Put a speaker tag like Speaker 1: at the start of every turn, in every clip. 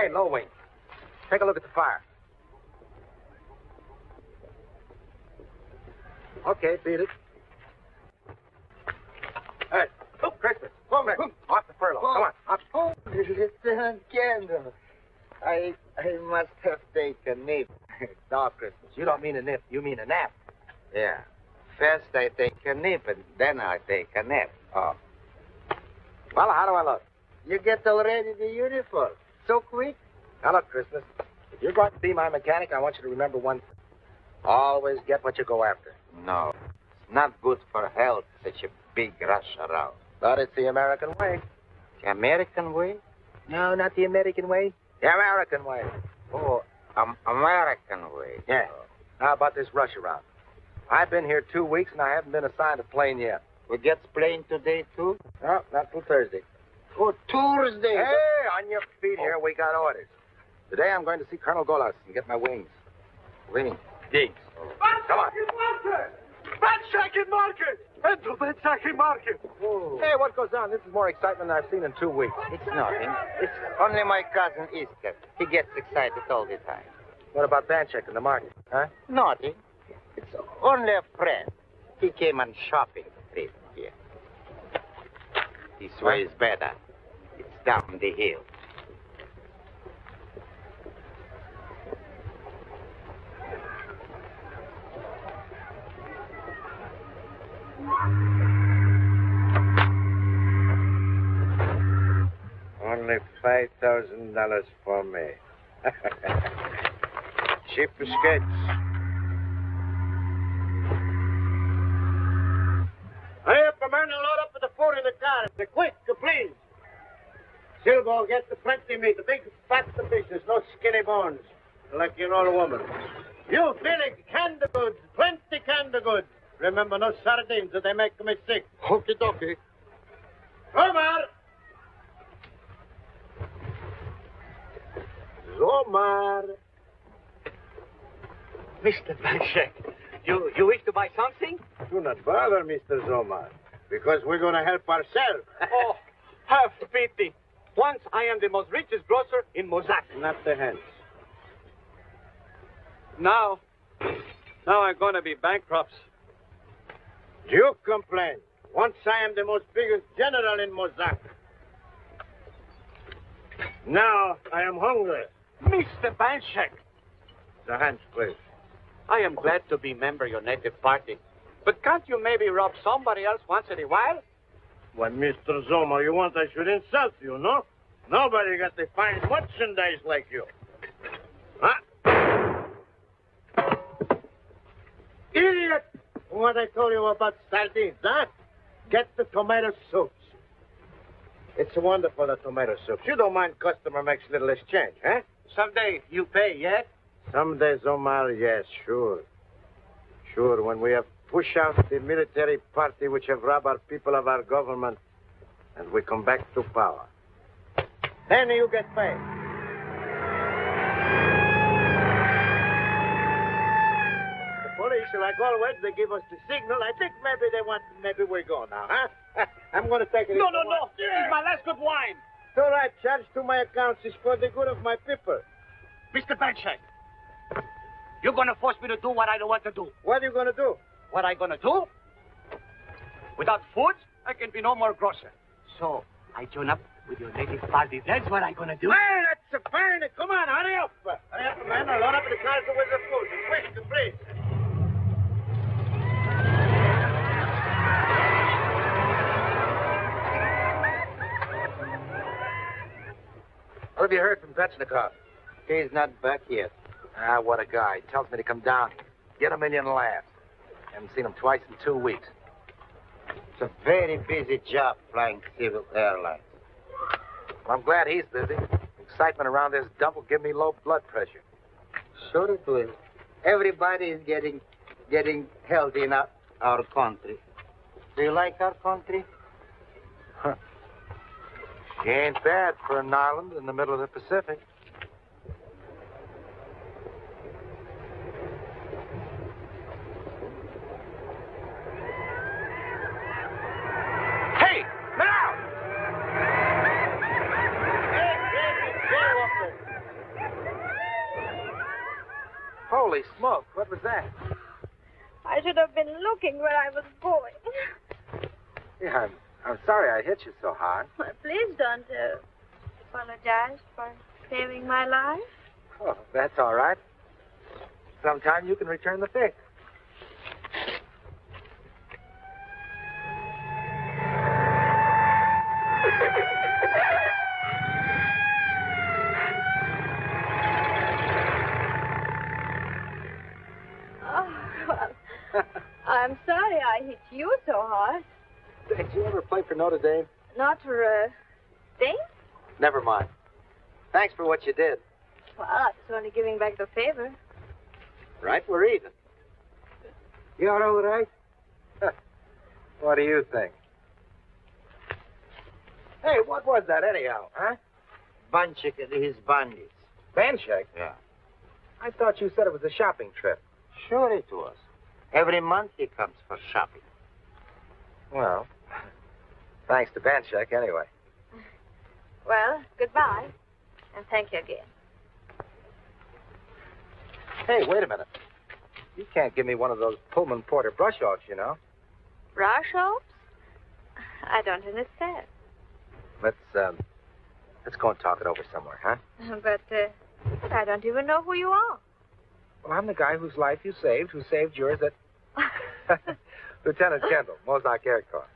Speaker 1: Hey, low wing. Take a look at the fire. Okay, beat it. Hey, oh, Christmas. Come on, off the furlough. Come on, off.
Speaker 2: Oh, Lieutenant Kendall. I I must have taken a nip.
Speaker 1: No, Christmas. You don't mean a nip. You mean a nap.
Speaker 2: Yeah. First I take a nip and then I take a nap.
Speaker 1: Oh. Well, how do I look?
Speaker 2: You get already the uniform. So quick.
Speaker 1: Now, look, Christmas. If you're going to be my mechanic, I want you to remember one thing. Always get what you go after.
Speaker 2: No. It's not good for health, such a big rush around.
Speaker 1: But it's the American way.
Speaker 2: The American way?
Speaker 1: No, not the American way. The American way.
Speaker 2: Oh, um, American way.
Speaker 1: Yeah. How about this rush around? I've been here two weeks and I haven't been assigned a plane yet.
Speaker 2: We get plane today, too?
Speaker 1: No, not till Thursday.
Speaker 2: Oh, Tuesday.
Speaker 1: Hey, on your feet here. We got orders. Today I'm going to see Colonel Golas and get my wings. Wings. Digs. Come on.
Speaker 3: Banshakin market! Enter Banshakin market!
Speaker 1: Hey, what goes on? This is more excitement than I've seen in two weeks.
Speaker 2: It's nothing. It's only my cousin Easter. He gets excited all the time.
Speaker 1: What about Banshek in the market? Huh?
Speaker 2: Nothing. It's only a friend. He came on shopping trip here. This way is better. It's down the hill.
Speaker 4: Only five thousand dollars for me. Cheap skates.
Speaker 3: Hurry up, man, and load up with the food in the car. The quick, please. Silvo, get the plenty meat, the big fat the business, no skinny bones, like your old woman. You, Felix, canned goods, plenty canned goods. Remember, no sardines, or they make me sick. Okie dokie. Omar! Zomar!
Speaker 5: Mr. Van Banshek, you, you wish to buy something?
Speaker 3: Do not bother, Mr. Zomar, because we're going to help ourselves.
Speaker 5: oh, have pity. Once I am the most richest grocer in Mozart.
Speaker 3: Not the hands.
Speaker 5: Now, now I'm going to be bankrupt.
Speaker 3: You complain. Once I am the most biggest general in Mozart. Now I am hungry.
Speaker 5: Mr. Banshek,
Speaker 3: The hands, please.
Speaker 5: I am glad to be member of your native party. But can't you maybe rob somebody else once in a while?
Speaker 3: Why, Mr. Zomar, you want I should insult you, no? Nobody got the fine merchandise like you. Huh? Idiot! What I told you about sardines, huh? Get the tomato soups. It's wonderful, the tomato soups. You don't mind customer makes little exchange, huh?
Speaker 5: Someday you pay, yes?
Speaker 3: Someday, Zomar, yes, sure. Sure, when we have push out the military party which have robbed our people of our government and we come back to power. Then you get paid. The police, like always, they give us the signal. I think maybe they want, maybe we go now, huh? I'm going to take it.
Speaker 5: No, no, no. This is my last good wine.
Speaker 3: It's all right. Charge to my accounts is for the good of my people.
Speaker 5: Mr. Banshek, you're going to force me to do what I don't want to do.
Speaker 3: What are you going to do?
Speaker 5: What I going to do? Without food, I can be no more grocer. So I join up with your native party. That's what I going to do.
Speaker 3: Well, that's a fine. Come on, hurry up. Hurry up, man. I'll load up the cars with the food. Quick, please.
Speaker 1: What have you heard from Vetchnikov?
Speaker 2: He's not back yet.
Speaker 1: Ah, what a guy. Tells me to come down here. Get a million laughs. Haven't seen him twice in two weeks.
Speaker 2: It's a very busy job flying civil airlines.
Speaker 1: Well, I'm glad he's busy. Excitement around this dump will give me low blood pressure.
Speaker 2: Sure it will. Everybody is getting getting healthy in our, our country. Do you like our country? Huh.
Speaker 1: She ain't bad for an island in the middle of the Pacific.
Speaker 5: Hey, now!
Speaker 3: Hey, David, go up there.
Speaker 1: Holy smoke, what was that?
Speaker 6: I should have been looking where I was going.
Speaker 1: Yeah, I'm, I'm sorry I hit you so hard.
Speaker 6: Well, please don't uh, apologize for saving my life.
Speaker 1: Oh, that's all right. Sometime you can return the fix.
Speaker 6: Oh, well, I'm sorry I hit you so hard.
Speaker 1: Did you ever play for Notre Dame?
Speaker 6: Not for a?
Speaker 1: Never mind. Thanks for what you did.
Speaker 6: Well, I was only giving back the favor.
Speaker 1: Right, we're even.
Speaker 3: You're all right?
Speaker 1: What do you think? Hey, what was that anyhow, huh?
Speaker 2: Banshek and his bandits.
Speaker 1: Banshek?
Speaker 2: Yeah.
Speaker 1: I thought you said it was a shopping trip.
Speaker 2: Sure it was. Every month he comes for shopping.
Speaker 1: Well, thanks to Banshek anyway.
Speaker 6: Well, goodbye. And thank you again.
Speaker 1: Hey, wait a minute. You can't give me one of those Pullman Porter brush offs, you know.
Speaker 6: Brush offs? I don't understand.
Speaker 1: Let's um let's go and talk it over somewhere, huh?
Speaker 6: But, uh, but I don't even know who you are.
Speaker 1: Well, I'm the guy whose life you saved, who saved yours at Lieutenant Kendall, Mozart Air Corps.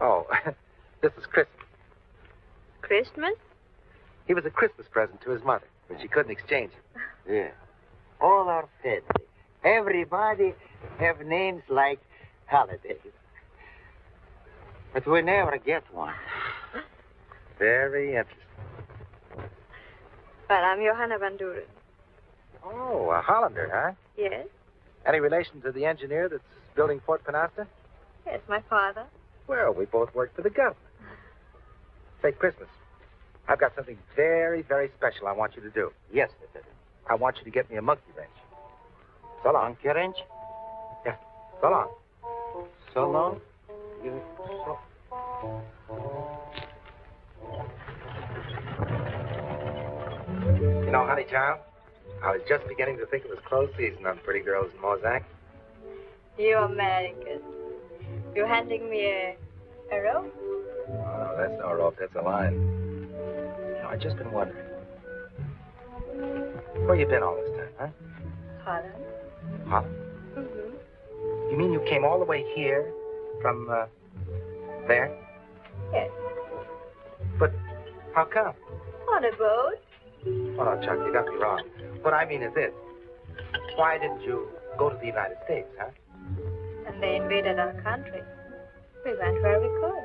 Speaker 1: Oh, this is Christmas.
Speaker 6: Christmas?
Speaker 1: He was a Christmas present to his mother, but she couldn't exchange it.
Speaker 2: Yeah. All our family. Everybody have names like holidays. But we never get one.
Speaker 1: Very interesting.
Speaker 6: Well, I'm Johanna Van Duren.
Speaker 1: Oh, a Hollander, huh?
Speaker 6: Yes?
Speaker 1: Any relation to the engineer that's building Fort Panasta?
Speaker 6: Yes, my father.
Speaker 1: Well, we both work for the government. Say, Christmas, I've got something very, very special I want you to do.
Speaker 2: Yes, Lieutenant.
Speaker 1: I want you to get me a monkey wrench. So long.
Speaker 2: Monkey wrench?
Speaker 1: So long.
Speaker 2: So long? You so...
Speaker 1: You know, honey child, I was just beginning to think it was close season on pretty girls in Mozak.
Speaker 6: You Americans. You handing me a, a rope?
Speaker 1: Oh, no, that's no rope. That's a line. You know, I've just been wondering. Where you been all this time, huh?
Speaker 6: Holland.
Speaker 1: Holland.
Speaker 6: Mm-hmm.
Speaker 1: You mean you came all the way here from, uh, there?
Speaker 6: Yes.
Speaker 1: But how come?
Speaker 6: On a boat.
Speaker 1: Oh, no, Chuck, you got me wrong. What I mean is this. Why didn't you go to the United States, huh?
Speaker 6: And they invaded our country. We went where we could.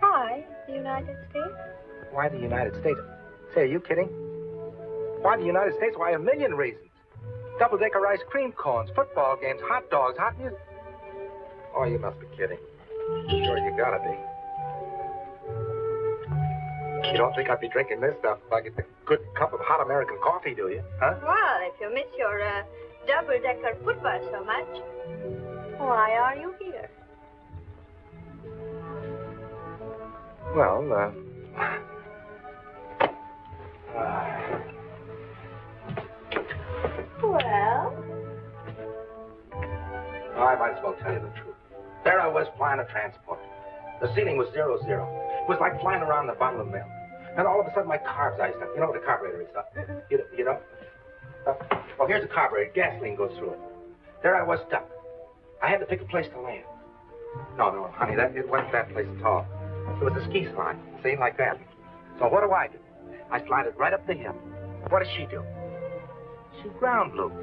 Speaker 6: Why the United States?
Speaker 1: Why the United States? Say, are you kidding? Why the United States? Why, a million reasons. Double-decker ice cream cones, football games, hot dogs, hot music. Oh, you must be kidding. Sure, you gotta be. You don't think I'd be drinking this stuff if I get a good cup of hot American coffee, do you? Huh?
Speaker 6: Well, if you miss your uh, double-decker football so much, why are you here?
Speaker 1: Well, uh... uh
Speaker 6: Well,
Speaker 1: Oh, I might as well tell you the truth. There I was flying a transport. The ceiling was zero zero. It was like flying around the bottom of milk. And all of a sudden my carbs iced up. You know what a carburetor is, huh? You, you know? Uh, well, here's a carburetor. Gasoline goes through it. There I was stuck. I had to pick a place to land. No, no, honey, that it wasn't that place at all. It was a ski slide. See, like that. So what do I do? I slide it right up the hill. What does she do? She ground looped.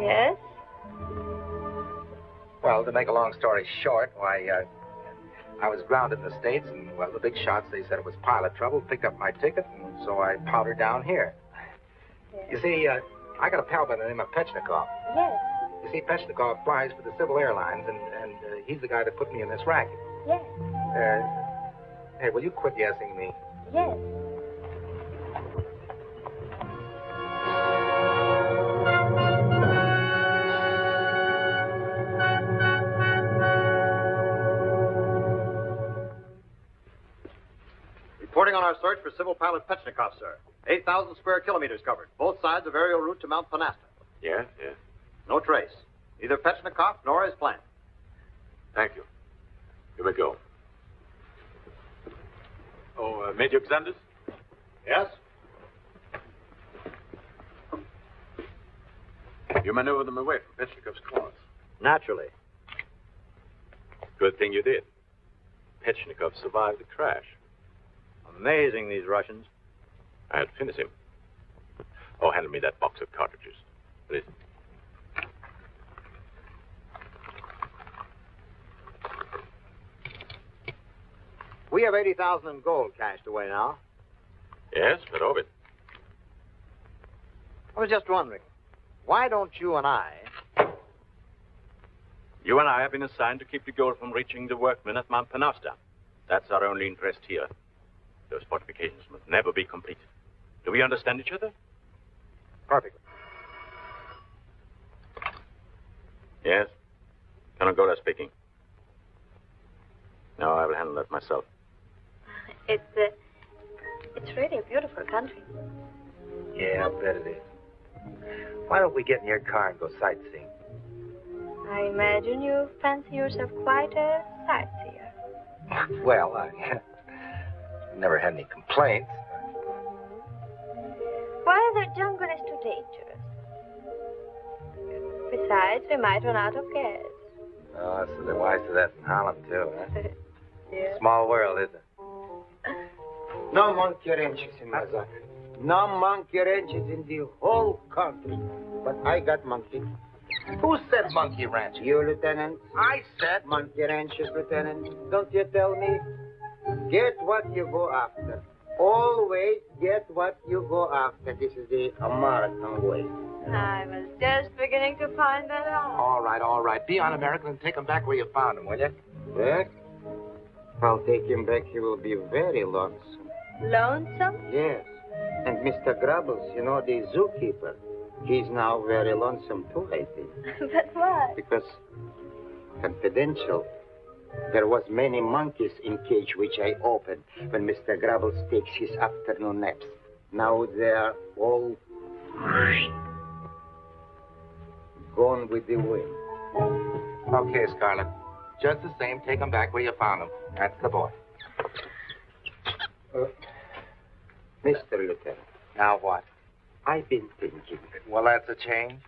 Speaker 6: yes.
Speaker 1: Well, to make a long story short, why, uh, I was grounded in the States, and, well, the big shots, they said it was pilot trouble, picked up my ticket, and so I powdered down here. You see, uh, I got a pal by the name of Pechnikov.
Speaker 6: Yes.
Speaker 1: You see, Pechnikov flies for the Civil Airlines, and, and uh, he's the guy that put me in this racket.
Speaker 6: Yes.
Speaker 1: Uh, hey, will you quit guessing me?
Speaker 6: Yes.
Speaker 1: Reporting
Speaker 7: Reporting on our search for civil pilot Petchnikov, sir. 8,000 square kilometers covered, both sides of aerial route to Mount Panasta.
Speaker 1: Yes, yes.
Speaker 7: No trace. Neither Petchnikov nor his plane.
Speaker 8: Thank you. Here we go. Oh, uh, Major Xanders?
Speaker 7: Yes?
Speaker 8: You maneuvered them away from Petchnikov's claws.
Speaker 7: Naturally.
Speaker 8: Good thing you did. Petchnikov survived the crash.
Speaker 7: Amazing, these Russians.
Speaker 8: I'd finish him. Oh, hand me that box of cartridges. Please.
Speaker 7: We have 80,000 in gold cached away now.
Speaker 8: Yes, but of it.
Speaker 7: I was just wondering, why don't you and I
Speaker 8: You and I have been assigned to keep the gold from reaching the workmen at Mount Panasta. That's our only interest here. Those fortifications must never be completed. Do we understand each other?
Speaker 7: Perfectly.
Speaker 8: Yes. Colonel Gola speaking. No, I will handle that myself.
Speaker 6: It's, uh, it's really a beautiful country.
Speaker 1: Yeah, I bet it is. Why don't we get in your car and go sightseeing?
Speaker 6: I imagine you fancy yourself quite a sightseer.
Speaker 1: Well, I never had any complaints.
Speaker 6: Well, the jungle is too dangerous. Besides, we might run out of gas.
Speaker 1: Oh, so they're wise to that in Holland, too, huh?
Speaker 6: yeah.
Speaker 1: Small world, isn't it?
Speaker 2: No monkey ranches in Mazak. No monkey ranches in the whole country. But I got monkey.
Speaker 1: Who said monkey ranch?
Speaker 2: You, Lieutenant?
Speaker 1: I said.
Speaker 2: Monkey ranches, Lieutenant. Don't you tell me? Get what you go after. Always get what you go after. This is the American way.
Speaker 6: I was just beginning to find that out.
Speaker 1: All right, all right. Be un-American and take him back where you found him, will you?
Speaker 2: Back? I'll take him back. He will be very lonesome.
Speaker 6: Lonesome?
Speaker 2: Yes. And Mr. Grubbles, you know, the zookeeper, he's now very lonesome too, I think.
Speaker 6: but why?
Speaker 2: Because, confidential, there was many monkeys in cage which I opened when Mr. Grubbles takes his afternoon naps. Now they're all gone with the wind.
Speaker 1: Okay, Scarlet. Just the same, take them back where you found them. That's the boy.
Speaker 2: Uh, Mr. Lieutenant,
Speaker 1: Now what?
Speaker 2: I've been thinking.
Speaker 1: Well, that's a change.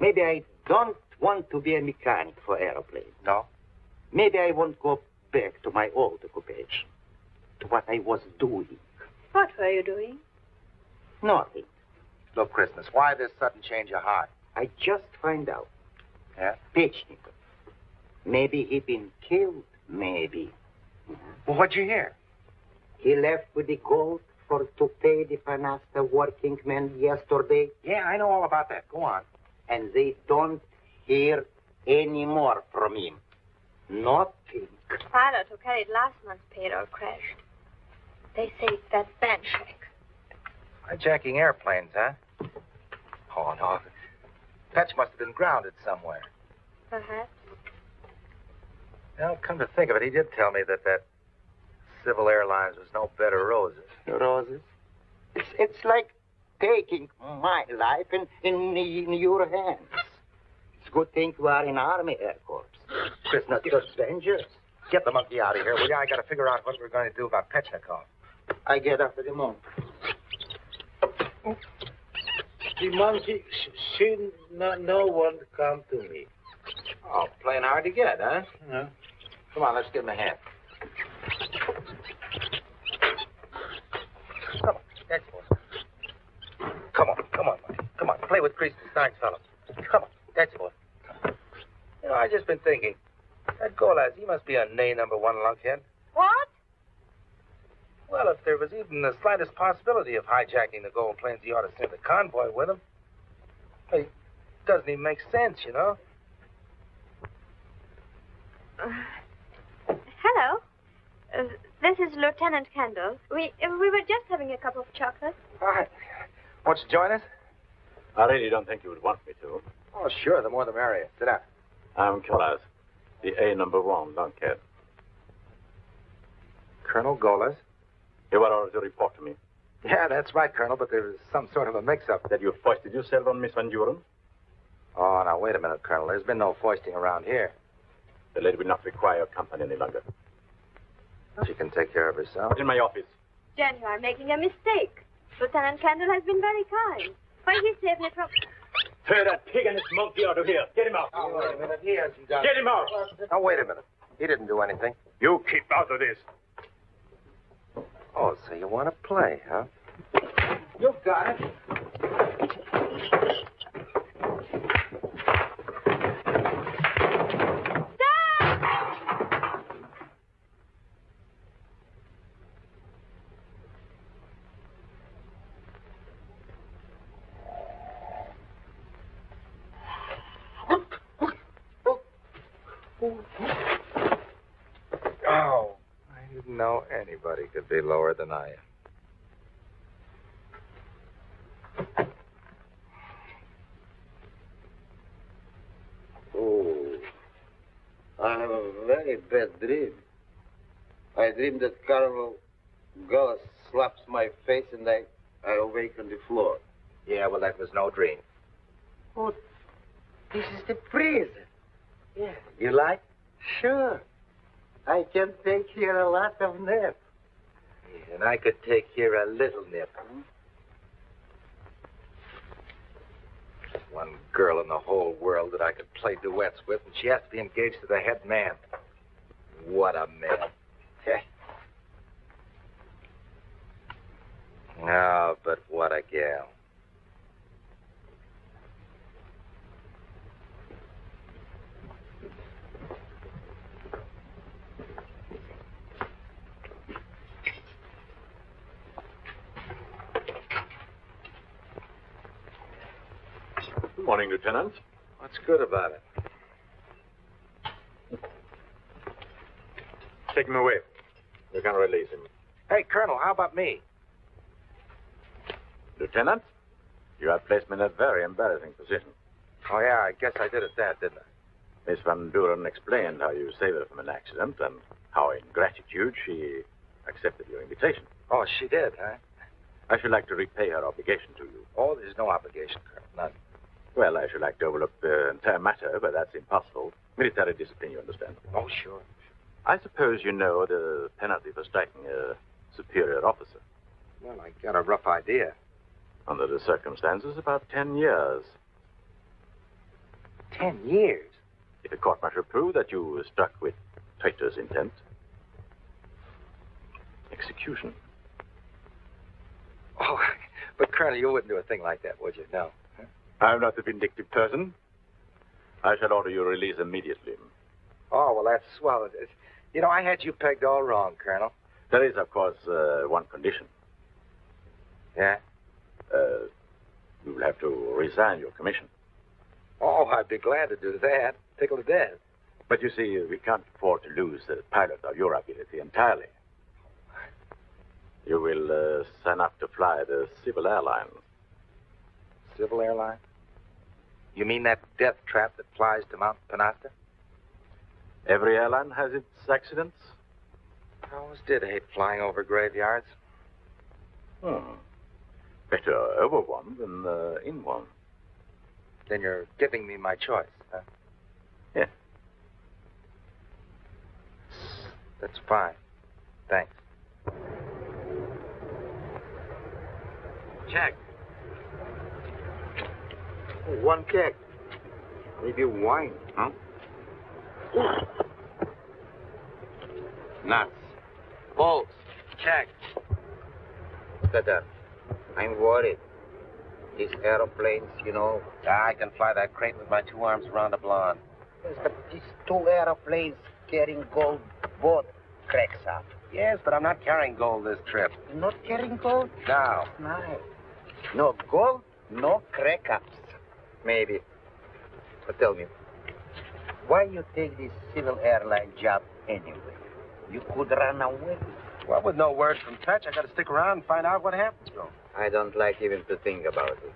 Speaker 2: Maybe I don't want to be a mechanic for aeroplanes.
Speaker 1: No?
Speaker 2: Maybe I won't go back to my old occupation, to what I was doing.
Speaker 6: What were you doing?
Speaker 2: Nothing.
Speaker 1: Look, Christmas, why this sudden change of heart?
Speaker 2: I just find out.
Speaker 1: Yeah?
Speaker 2: Pechnikov. Maybe he been killed. Maybe.
Speaker 1: Well, what'd you hear?
Speaker 2: He left with the gold for to pay the Panasta working men yesterday,
Speaker 1: Yeah, I know all about that. Go on.
Speaker 2: and they don't hear any more from him. Nothing.
Speaker 6: The pilot who carried last month's payroll crashed. They say it's that Banshek.
Speaker 1: Hijacking airplanes, huh? Oh, no. Petch must have been grounded somewhere. Uh-huh.
Speaker 6: Perhaps.
Speaker 1: Now, come to think of it, he did tell me that that Civil Airlines was no bed of roses.
Speaker 2: Roses. It's, it's like taking my life in, in, in your hands. It's a good thing you are in Army Air Corps. It's not just dangerous.
Speaker 1: Get the monkey out of here, will you? I got to figure out what we're going to do about Petchnikov.
Speaker 2: I get after the monkey. The monkey, she no, no one come to me.
Speaker 1: Oh, playing hard to get, huh?
Speaker 2: No.
Speaker 1: Come on, let's give him a hand. Come on, that's boy. Come on, come on, buddy. Come on, play with Crease and Steins, fellow. Come on, that's boy. You know, I just been thinking. That Golas, he must be a nay number one lunkhead.
Speaker 6: What?
Speaker 1: Well, if there was even the slightest possibility of hijacking the gold planes, he ought to send a convoy with him. It doesn't even make sense, you know.
Speaker 6: Uh, hello. Uh, this is Lieutenant Kendall. We uh, we were just having a cup of chocolate.
Speaker 1: Hi. Won't you join us?
Speaker 8: I really don't think you would want me to.
Speaker 1: Oh, sure. The more the merrier. Sit down.
Speaker 8: I'm Golas, the A number one lunkhead.
Speaker 1: Colonel Golas.
Speaker 8: You were ordered to report to me
Speaker 1: Yeah, that's right, Colonel, but there was some sort of a mix-up.
Speaker 8: that you foisted yourself on Miss Van Duren.
Speaker 1: Oh, now, wait a minute, Colonel. There's been no foisting around here.
Speaker 8: The lady will not require your company any longer.
Speaker 1: She can take care of herself.
Speaker 8: But in my office.
Speaker 6: Jen, you are making a mistake. Lieutenant Kendall has been very kind. Why, he saved me from...
Speaker 8: Tear that pig and his monkey out of here. Get him out.
Speaker 1: Oh, wait a minute. He hasn't done
Speaker 8: Get him out.
Speaker 1: Now, oh, wait a minute. He didn't do anything.
Speaker 8: You keep out of this.
Speaker 1: Oh, so you want to play, huh? You've got it. Oh, I didn't know anybody could be lower than I am.
Speaker 3: Oh, I have a very bad dream. I dream that Carlo Gullis slaps my face and I, I awake on the floor.
Speaker 1: Yeah, well, that was no dream.
Speaker 3: Oh, this is the prison.
Speaker 1: Yeah. You like?
Speaker 3: Sure. I can take here a lot of naps.
Speaker 1: And I could take here a little nip. One girl in the whole world that I could play duets with, and she has to be engaged to the head man. What a man. oh, but what a gal.
Speaker 8: Morning, Lieutenant.
Speaker 1: What's good about it?
Speaker 8: Take him away. We're going to release him.
Speaker 1: Hey, Colonel, how about me?
Speaker 8: Lieutenant, you have placed me in a very embarrassing position.
Speaker 1: Oh, yeah, I guess I did it that, didn't I?
Speaker 8: Miss Van Duren explained how you saved her from an accident and how, in gratitude, she accepted your invitation.
Speaker 1: Oh, she did, huh?
Speaker 8: I should like to repay her obligation to you.
Speaker 1: Oh, there's no obligation, Colonel. None.
Speaker 8: Well, I should like to overlook the entire matter, but that's impossible. Military discipline, you understand.
Speaker 1: Oh, sure.
Speaker 8: I suppose you know the penalty for striking a superior officer.
Speaker 1: Well, I got a rough idea.
Speaker 8: Under the circumstances, about ten years.
Speaker 1: Ten years?
Speaker 8: If a court martial prove that you were struck with traitor's intent, execution.
Speaker 1: Oh, but Colonel, you wouldn't do a thing like that, would you? No.
Speaker 8: I'm not a vindictive person. I shall order your release immediately.
Speaker 1: Oh, well, that's swell. You know, I had you pegged all wrong, Colonel.
Speaker 8: There is, of course, uh, one condition.
Speaker 1: Yeah?
Speaker 8: Uh, you will have to resign your commission.
Speaker 1: Oh, I'd be glad to do that. Tickled to death.
Speaker 8: But you see, we can't afford to lose the pilot of your ability entirely. You will uh, sign up to fly the civil airline.
Speaker 1: Civil airline? You mean that death trap that flies to Mount Panasta?
Speaker 8: Every airline has its accidents.
Speaker 1: I always did hate flying over graveyards.
Speaker 8: Hmm. Better over one than uh, in one.
Speaker 1: Then you're giving me my choice, huh?
Speaker 8: Yeah.
Speaker 1: That's fine. Thanks.
Speaker 3: Check. One keg. Maybe wine, huh? Nuts. Bolts. Check.
Speaker 2: Cutter, I'm worried. These aeroplanes, you know.
Speaker 3: I can fly that crate with my two arms around the blonde.
Speaker 2: Yes, but these two aeroplanes carrying gold both cracks up.
Speaker 3: Yes, but I'm not carrying gold this trip.
Speaker 2: You're not carrying gold?
Speaker 3: No.
Speaker 2: Nice. No gold, no crack ups. Maybe. But tell me, why you take this civil airline job anyway? You could run away.
Speaker 3: Well, with no word from Touch, I got to stick around and find out what happens to him.
Speaker 2: I don't like even to think about it.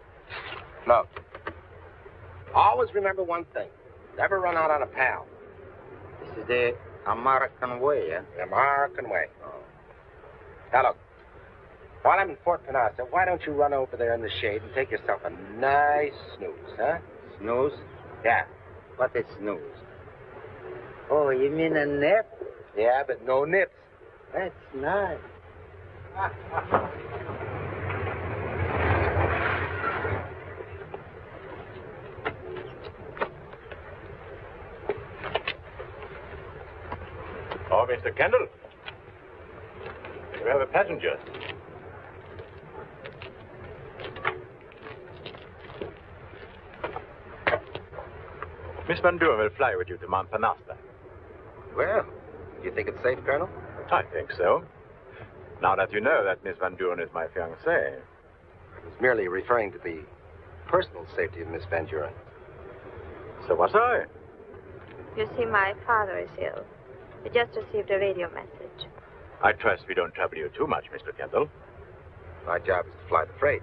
Speaker 3: Look, always remember one thing. Never run out on a pal.
Speaker 2: This is the American way, eh?
Speaker 3: The American way. Now, look,
Speaker 1: While I'm in Fort Panasta, why don't you run over there in the shade and take yourself a nice snooze, huh?
Speaker 2: Snooze?
Speaker 1: Yeah.
Speaker 2: What is snooze? Oh, you mean a nip?
Speaker 1: Yeah, but no nips.
Speaker 2: That's nice.
Speaker 8: Oh, Mr. Kendall. You have a passenger. Miss Van Duren will fly with you to Mount Panasta.
Speaker 1: Well, do you think it's safe, Colonel?
Speaker 8: I think so. Now that you know that Miss Van Duren is my fiancée.
Speaker 1: I was merely referring to the personal safety of Miss Van Duren.
Speaker 8: So was I.
Speaker 6: You see, my father is ill. He just received a radio message.
Speaker 8: I trust we don't trouble you too much, Mr. Kendall.
Speaker 1: My job is to fly the freight.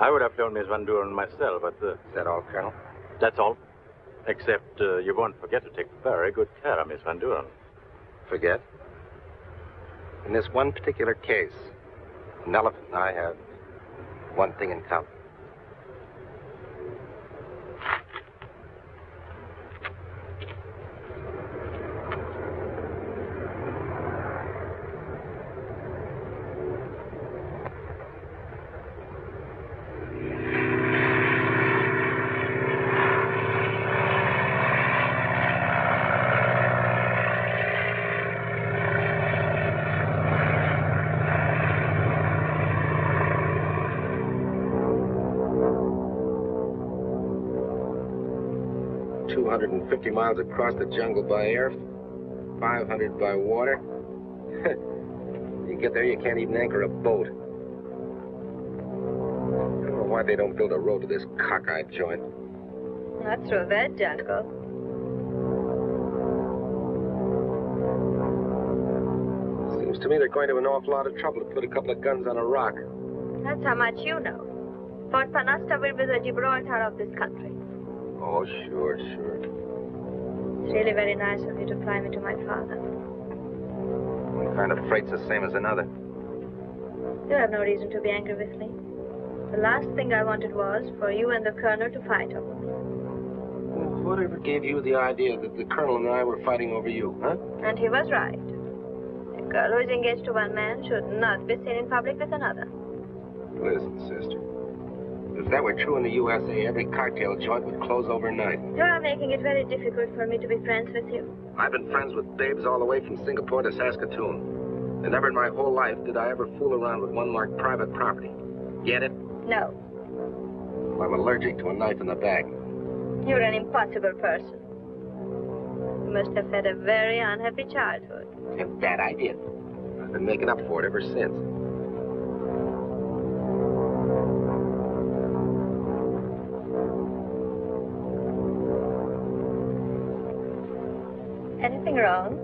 Speaker 8: I would have flown Miss Van Duren myself, but uh,
Speaker 1: Is that all, Colonel?
Speaker 8: that's all. Except uh, you won't forget to take very good care of Miss Van Duren.
Speaker 1: Forget? In this one particular case, an elephant and I have one thing in common. Two hundred and fifty miles across the jungle by air, five hundred by water. you get there, you can't even anchor a boat. I don't know why they don't build a road to this cockeyed joint.
Speaker 6: Not through that jungle.
Speaker 1: Seems to me they're going to an awful lot of trouble to put a couple of guns on a rock.
Speaker 6: That's how much you know. Fort Panasta will be the Gibraltar of this country.
Speaker 1: Oh, sure, sure.
Speaker 6: It's really very nice of you to fly me to my father.
Speaker 1: One kind of freight's the same as another.
Speaker 6: You have no reason to be angry with me. The last thing I wanted was for you and the colonel to fight over me.
Speaker 1: Whatever gave you the idea that the colonel and I were fighting over you, huh?
Speaker 6: And he was right. A girl who is engaged to one man should not be seen in public with another.
Speaker 1: Listen, sister. If that were true in the USA, every cartel joint would close overnight.
Speaker 6: You are making it very difficult for me to be friends with you.
Speaker 1: I've been friends with babes all the way from Singapore to Saskatoon. And never in my whole life did I ever fool around with one marked private property. Get it?
Speaker 6: No,
Speaker 1: I'm allergic to a knife in the back.
Speaker 6: you're an impossible person. You must have had a very unhappy childhood.
Speaker 1: And that I did. I've been making up for it ever since.
Speaker 6: Anything wrong?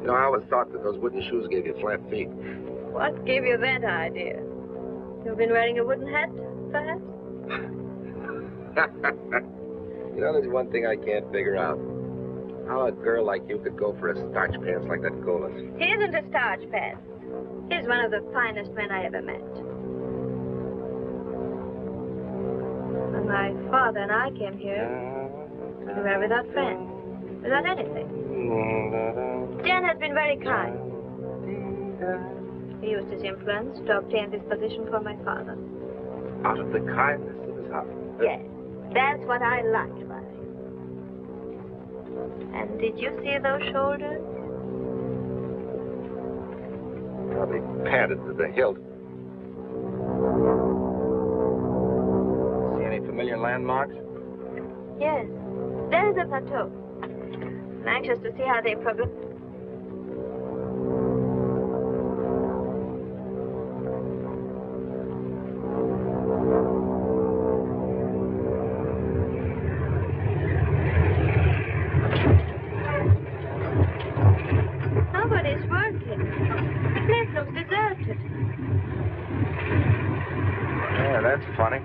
Speaker 1: You know, I always thought that those wooden shoes gave you flat feet.
Speaker 6: What gave you that idea? You've been wearing a wooden hat, perhaps?
Speaker 1: you know, there's one thing I can't figure out. How a girl like you could go for a starch pants like that Golas.
Speaker 6: He isn't a starch pants. He's one of the finest men I ever met. When my father and I came here, we were without friends, without anything. Dan has been very kind. He used his influence to obtain this position for my father.
Speaker 1: Out of the kindness of his heart.
Speaker 6: Yes, that's what I liked about him. And did you see those shoulders?
Speaker 1: Probably padded to the hilt. See any familiar landmarks?
Speaker 6: Yes, there is a plateau. I'm anxious to see how they progress. Nobody's working. Place looks deserted.
Speaker 1: Yeah, that's funny.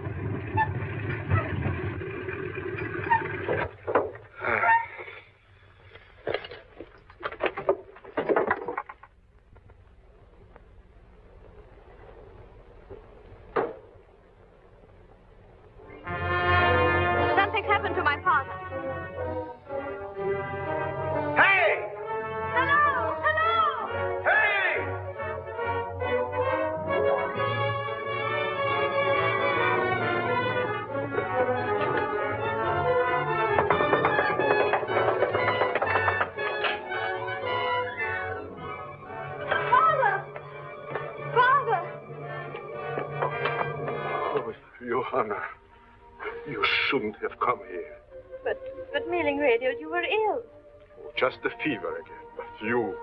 Speaker 9: The fever again. But you,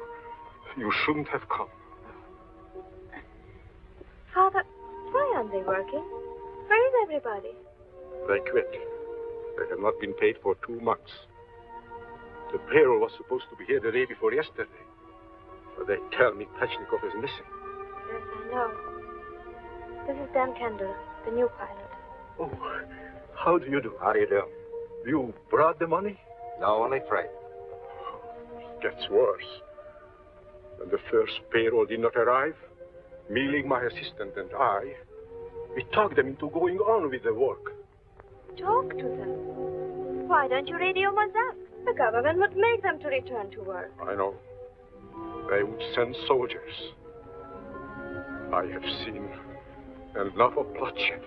Speaker 9: you shouldn't have come.
Speaker 6: Father, why aren't they working? Where is everybody?
Speaker 9: They quit. They have not been paid for two months. The payroll was supposed to be here the day before yesterday. But they tell me Pechnikov is missing.
Speaker 6: Yes, I know. This is Dan Kendall, the new pilot.
Speaker 9: Oh, how do you do?
Speaker 1: How do you do?
Speaker 9: You brought the money?
Speaker 1: No, only freight.
Speaker 9: It gets worse. When the first payroll did not arrive, Mealing, my assistant, and I, we talked them into going on with the work.
Speaker 6: Talk to them. Why don't you radio Mazak? The government would make them to return to work.
Speaker 9: I know. They would send soldiers. I have seen enough of bloodshed.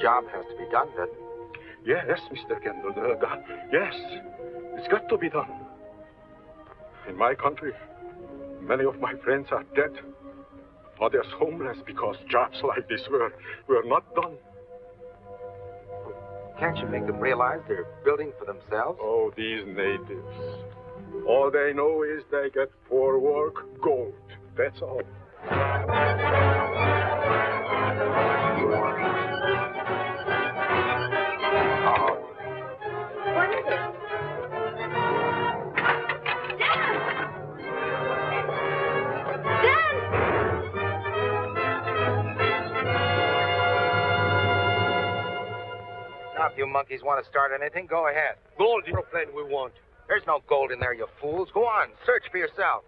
Speaker 1: Job has to be done, doesn't?
Speaker 9: Yes, Mr. Kendall. Uh, God, yes, it's got to be done. In my country, many of my friends are dead. Others homeless because jobs like this were, were not done.
Speaker 1: Can't you make them realize they're building for themselves?
Speaker 9: Oh, these natives. All they know is they get for work gold. That's all.
Speaker 1: Now, if you monkeys want to start anything, go ahead.
Speaker 3: Gold aeroplane we want.
Speaker 1: There's no gold in there, you fools. Go on, search for yourself.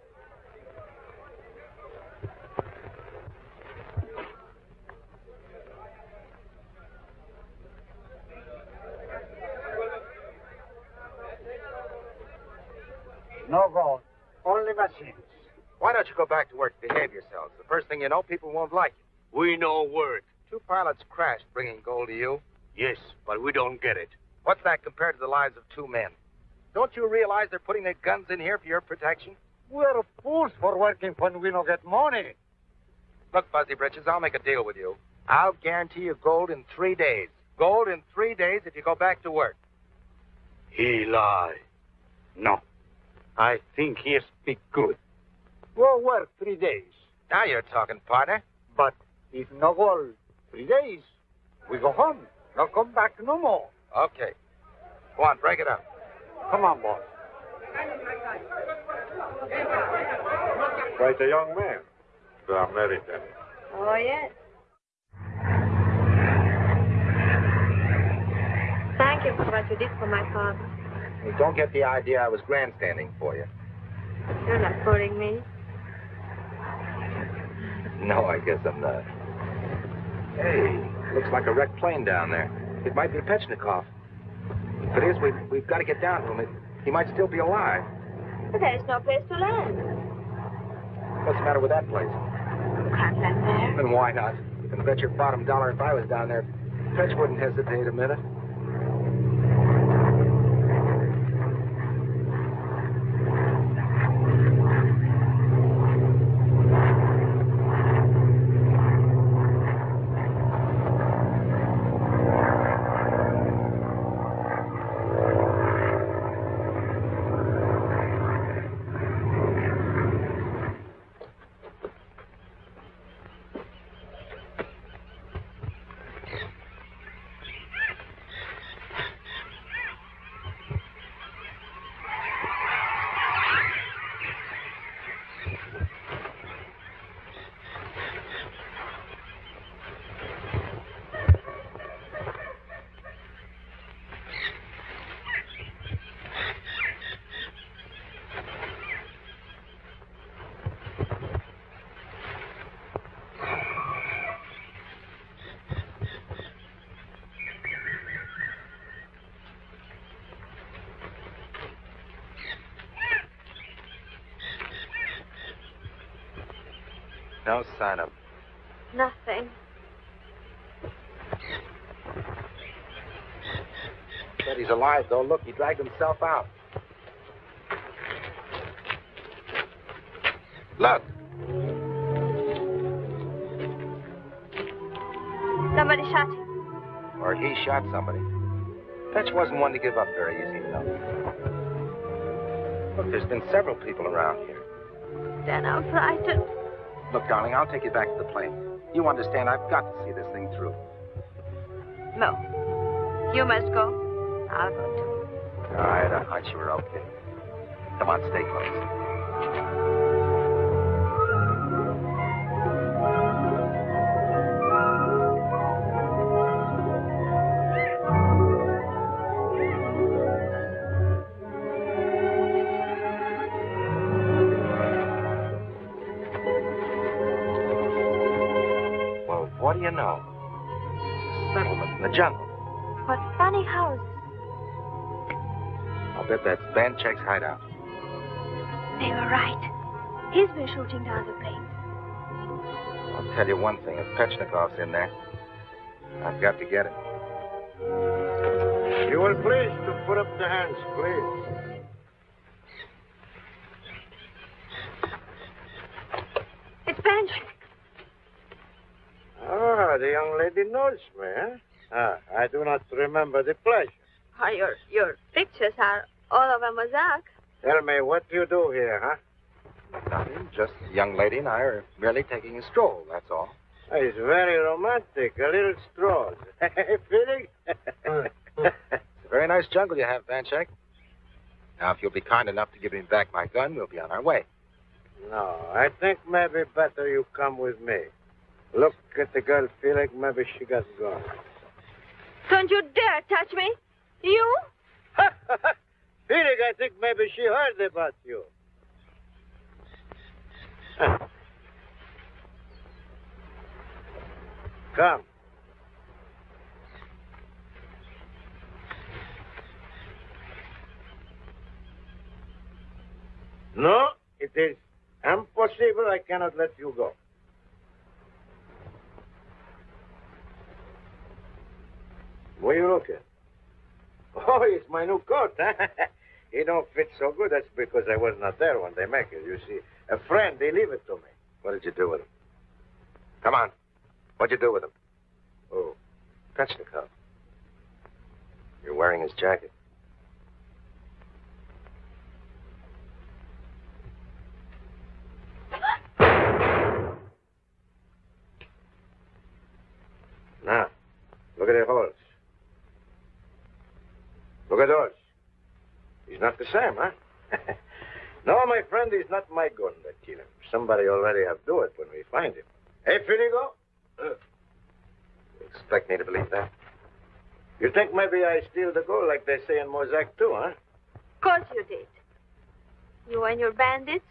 Speaker 3: No gold. Only machines.
Speaker 1: Why don't you go back to work and behave yourselves? The first thing you know, people won't like you.
Speaker 3: We know work.
Speaker 1: Two pilots crashed bringing gold to you.
Speaker 3: Yes, but we don't get it.
Speaker 1: What's that compared to the lives of two men? Don't you realize they're putting their guns in here for your protection?
Speaker 3: We're fools for working when we don't get money.
Speaker 1: Look, Fuzzy Britches, I'll make a deal with you. I'll guarantee you gold in three days. Gold in three days if you go back to work.
Speaker 3: He lie. No. I think he speak good. We'll work three days.
Speaker 1: Now you're talking, partner.
Speaker 3: But if no gold, three days, we go home. No come back no more.
Speaker 1: Okay. Go on, break it up.
Speaker 3: Come on, boss.
Speaker 9: Quite a young man. The American.
Speaker 6: Oh, yes. Thank you for what you did for my father.
Speaker 1: You don't get the idea I was grandstanding for you.
Speaker 6: You're not fooling me.
Speaker 1: No, I guess I'm not. Hey, looks like a wrecked plane down there. It might be Pechnikov. If it is, we've, we've got to get down to him. It, he might still be alive.
Speaker 6: But there's no place to land.
Speaker 1: What's the matter with that place?
Speaker 6: You can't land there.
Speaker 1: And why not? You can bet your bottom dollar if I was down there, Fetch wouldn't hesitate a minute. No sign of him.
Speaker 6: Nothing.
Speaker 1: Bet he's alive, though. Look, he dragged himself out. Look.
Speaker 6: Somebody shot him.
Speaker 1: Or he shot somebody. Fetch wasn't one to give up very easy, you know. Look, there's been several people around here.
Speaker 6: Then I'm frightened.
Speaker 1: Look, darling, I'll take you back to the plane. You understand, I've got to see this thing through.
Speaker 6: No. You must go. I'll go too.
Speaker 1: All right, I thought you were okay. Come on, stay close. Jungle.
Speaker 6: What funny houses.
Speaker 1: I'll bet that's Banshek's hideout.
Speaker 6: They were right. He's been shooting down the planes.
Speaker 1: I'll tell you one thing. If Pechnikov's in there, I've got to get him.
Speaker 3: You will please to put up the hands, please.
Speaker 6: It's Banshek.
Speaker 3: Ah, the young lady knows me, huh? Ah, I do not remember the pleasure.
Speaker 6: Oh, your, your pictures are all over mosaic.
Speaker 3: Tell me what you do here, huh?
Speaker 1: Nothing. Just the young lady and I are merely taking a stroll, that's all.
Speaker 3: It's very romantic. A little stroll. Feeling?
Speaker 1: It's a very nice jungle you have, Banshek. Now, if you'll be kind enough to give me back my gun, we'll be on our way.
Speaker 3: no, I think maybe better you come with me. Look at the girl, Felix. Maybe she got gone.
Speaker 6: Don't you dare touch me. You?
Speaker 3: Felix, I think maybe she heard about you. Come. No, it is impossible. I cannot let you go. What are you looking? Oh, it's my new coat, huh? it don't fit so good. That's because I was not there when they make it. You see, a friend, they leave it to me.
Speaker 1: What did you do with him? Come on. What'd you do with him?
Speaker 3: Oh,
Speaker 1: Pechnikov. You're wearing his jacket.
Speaker 3: now, look at the holes. Look at those. He's not the same, huh? no, my friend, he's not my gun that kill him. Somebody already have do it when we find him. Hey, Finigo? Uh,
Speaker 1: You expect me to believe that?
Speaker 3: you think maybe I steal the gold like they say in Mosaic too, huh?
Speaker 6: Of course you did. You and your bandits?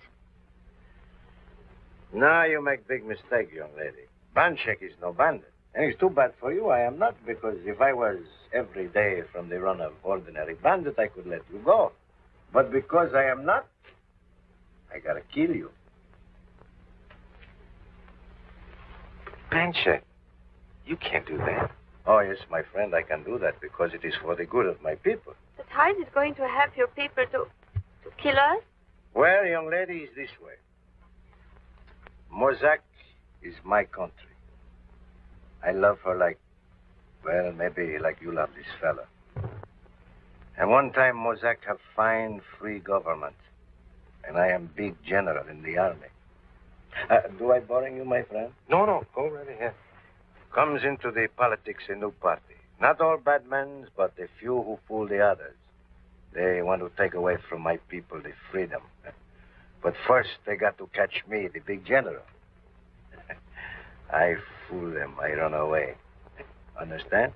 Speaker 3: Now you make big mistake, young lady. Banshek is no bandit. And it's too bad for you. I am not, because if I was every day from the run of ordinary bandit, I could let you go. But because I am not, I gotta kill you.
Speaker 1: Banshek, you can't do that.
Speaker 3: Oh, yes, my friend, I can do that because it is for the good of my people.
Speaker 6: But how is it going to help your people to, to kill us?
Speaker 3: Well, young lady, is this way. Mozak is my country. I love her like, well, maybe like you love this fella. And one time Mozak have fine, free government. And I am big general in the army. Uh, do I boring you, my friend?
Speaker 1: No, no, go right ahead.
Speaker 3: Comes into the politics a new party. Not all bad men, but a few who fool the others. They want to take away from my people the freedom. But first, they got to catch me, the big general. I fool them. I run away. Understand?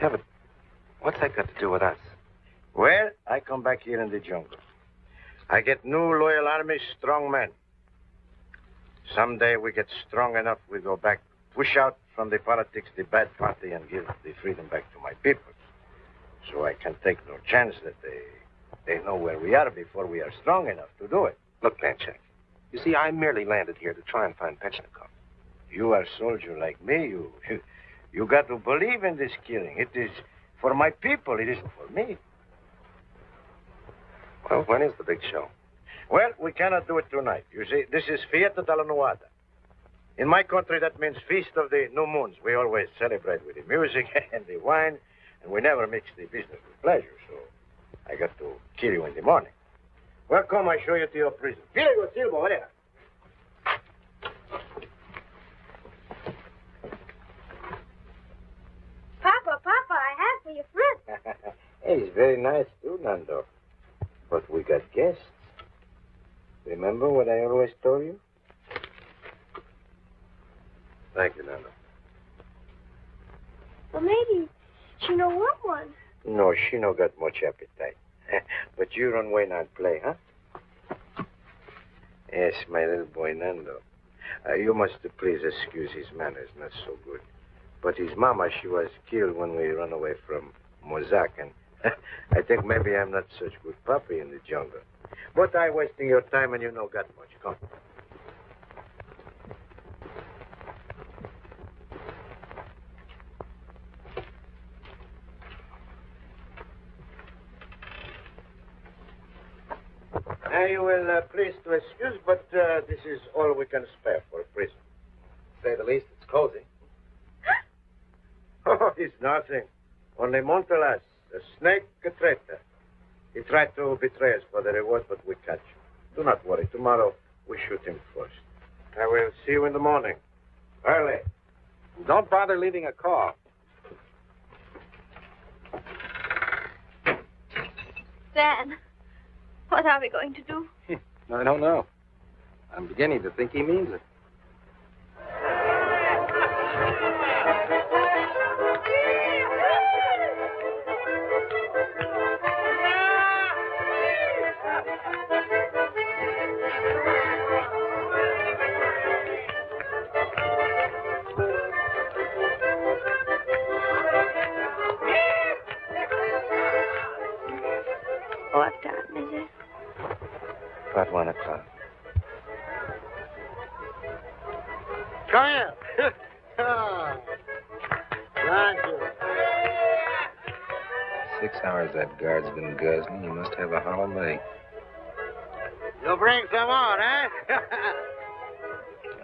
Speaker 1: Yeah, but what's that got to do with us?
Speaker 3: Well, I come back here in the jungle. I get new loyal army, strong men. Someday we get strong enough, we go back, push out from the politics the bad party, and give the freedom back to my people. So I can take no chance that they they know where we are before we are strong enough to do it.
Speaker 1: Look, Banshek, you see, I merely landed here to try and find Pechnikov.
Speaker 3: You are a soldier like me. You, you got to believe in this killing. It is for my people. It isn't for me.
Speaker 1: Well, when is the big show?
Speaker 3: Well, we cannot do it tonight. You see, this is Fiesta de la Nuada. In my country, that means Feast of the New Moons. We always celebrate with the music and the wine, and we never mix the business with pleasure, so I got to kill you in the morning. Well, come, I show you to your prison. Here you go, Silvo, over there.
Speaker 6: Papa, Papa, I have for you fruit.
Speaker 3: hey, it's very nice too, Nando. But we got guests. Remember what I always told you? Thank you, Nando.
Speaker 6: Well, maybe she no want one.
Speaker 3: No, she no got much appetite. but you run away and play, huh? Yes, my little boy Nando. Uh, you must please excuse his manners, not so good. But his mama, she was killed when we run away from Mozak, and I think maybe I'm not such good puppy in the jungle. But I wasting your time, and you no got much. Come. You will uh, please to excuse, but uh, this is all we can spare for a prison.
Speaker 1: Say the least, it's cozy.
Speaker 3: Oh, it's nothing. Only Montelas, a snake, a traitor. He tried to betray us for the reward, but we catch him. Do not worry. Tomorrow we shoot him first. I will see you in the morning. Early.
Speaker 1: Don't bother leaving a call.
Speaker 6: Dan, what are we going to do?
Speaker 1: I don't know. I'm beginning to think he means it.
Speaker 6: What time is it?
Speaker 3: About one o'clock. Come here. Thank you.
Speaker 1: Six hours that guard's been guzzling. You must have a hollow leg.
Speaker 3: You'll bring some on, eh?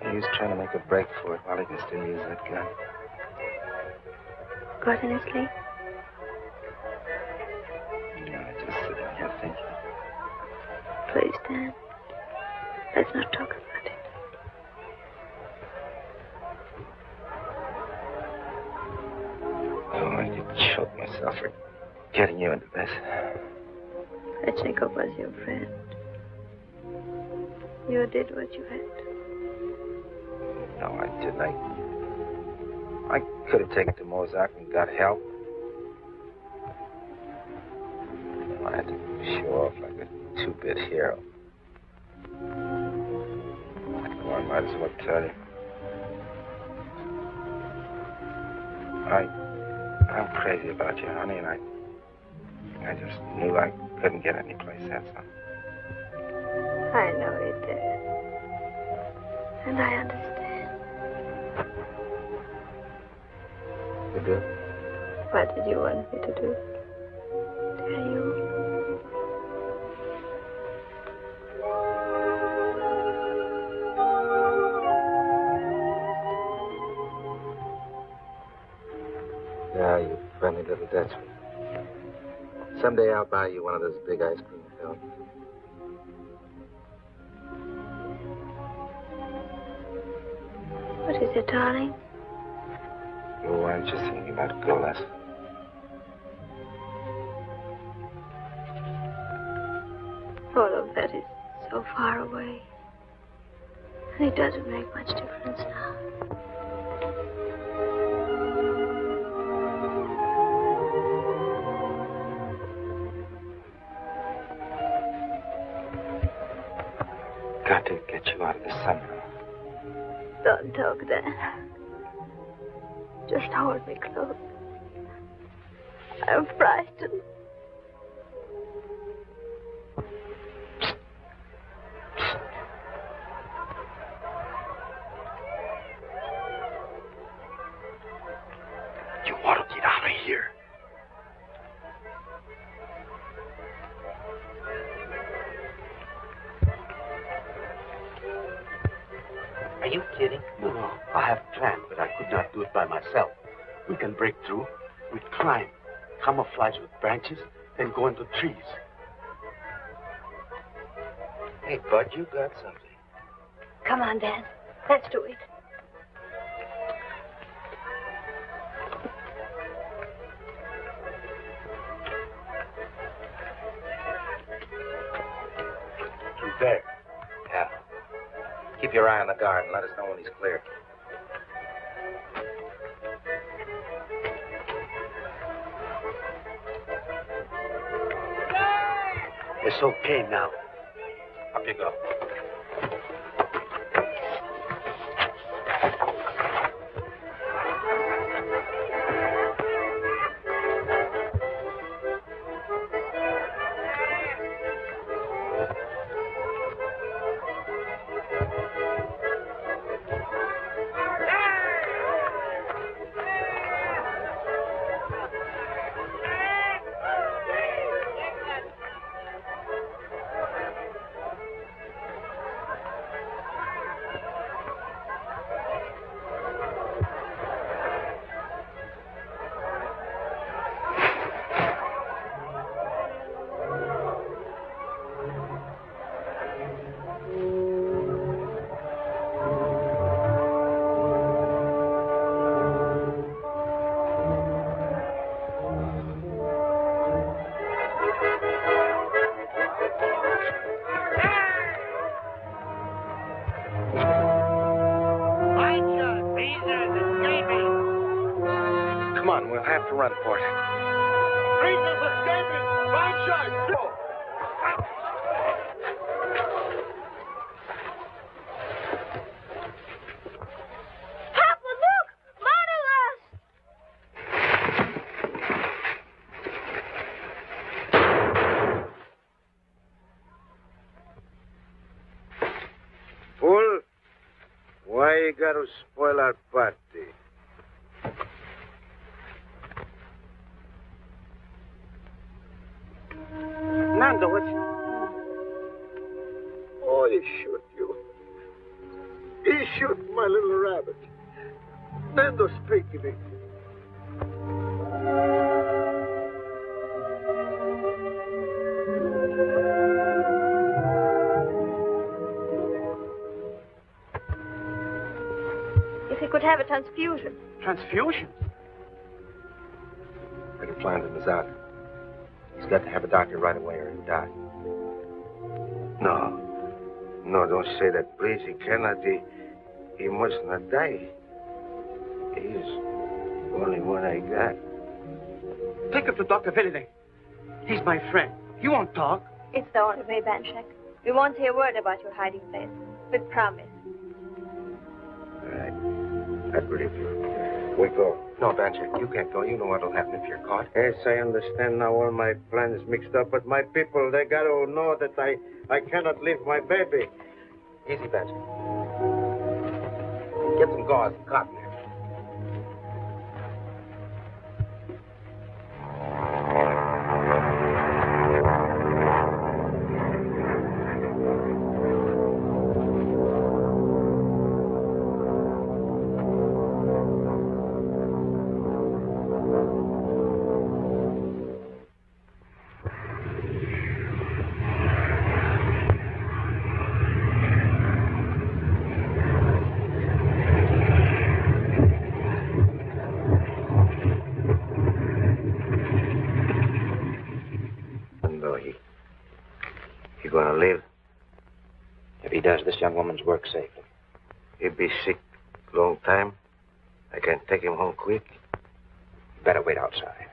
Speaker 1: He's trying to make a break for it while he can still use that gun.
Speaker 6: Got any sleep?
Speaker 1: You
Speaker 6: what you had.
Speaker 1: No, I didn't. I, I could have taken to Mozart and got help. I had to show off like a two-bit hero. Well, I might as well tell you. I, I'm crazy about you, honey, and I, I just knew I couldn't get any place. All.
Speaker 6: I know it did. And I understand.
Speaker 1: You do?
Speaker 6: What did you want me to do? Tell you.
Speaker 1: Yeah, you friendly little Dutchman. Someday I'll buy you one of those big ice cream
Speaker 6: it, darling?
Speaker 1: Oh, I'm just thinking about Golas.
Speaker 6: All of that is so far away. And it doesn't make much difference now. Talk then. Just hold me close. I'm frightened.
Speaker 5: Trees.
Speaker 1: Hey, Bud, you got something.
Speaker 6: Come on, Dan. Let's do it.
Speaker 5: He's there.
Speaker 1: Yeah. Keep your eye on the guard and let us know when he's clear.
Speaker 5: It's okay now.
Speaker 1: Up you go.
Speaker 3: Why you he
Speaker 6: could have a transfusion.
Speaker 5: Transfusion?
Speaker 1: Better plan him is out. He's got to have a doctor right away or he'll die.
Speaker 3: No. No, don't say that, please. He cannot. He, he must not die. He's the only one I got.
Speaker 5: Take him to Dr. Villiday. He's my friend. He won't talk.
Speaker 6: It's the only way, Banshek. We won't hear a word about your hiding place. With promise.
Speaker 3: I believe you. We go.
Speaker 1: No, Banshek, you can't go. You know what'll happen if you're caught.
Speaker 3: Yes, I understand now all my plans mixed up, but my people, they got to know that I, I cannot leave my baby.
Speaker 1: Easy, Banshek. Get some gauze and cotton does, this young woman's work safely.
Speaker 3: He'd be sick long time. I can't take him home quick.
Speaker 1: Better wait outside.